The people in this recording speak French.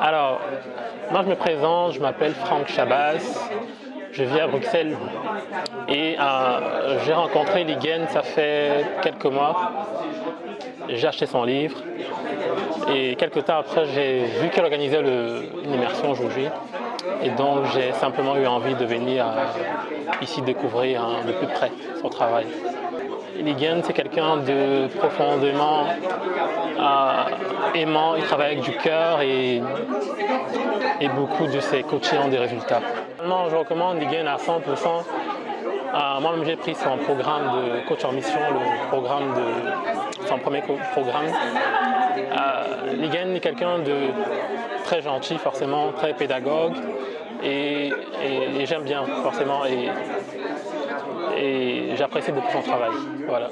Alors, moi je me présente, je m'appelle Franck Chabas, je vis à Bruxelles et euh, j'ai rencontré Ligen ça fait quelques mois. J'ai acheté son livre et quelques temps après j'ai vu qu'elle organisait une immersion aujourd'hui et donc j'ai simplement eu envie de venir euh, ici découvrir de plus près son travail. Ligen c'est quelqu'un de profondément aimant, il travaille avec du cœur et, beaucoup de ses coachings ont des résultats. je recommande Ligen à 100%. Euh, Moi-même j'ai pris son programme de coach en mission, le programme de son premier programme. Euh, est quelqu'un de très gentil forcément, très pédagogue et, j'aime bien forcément et, et j'apprécie beaucoup son travail. Voilà.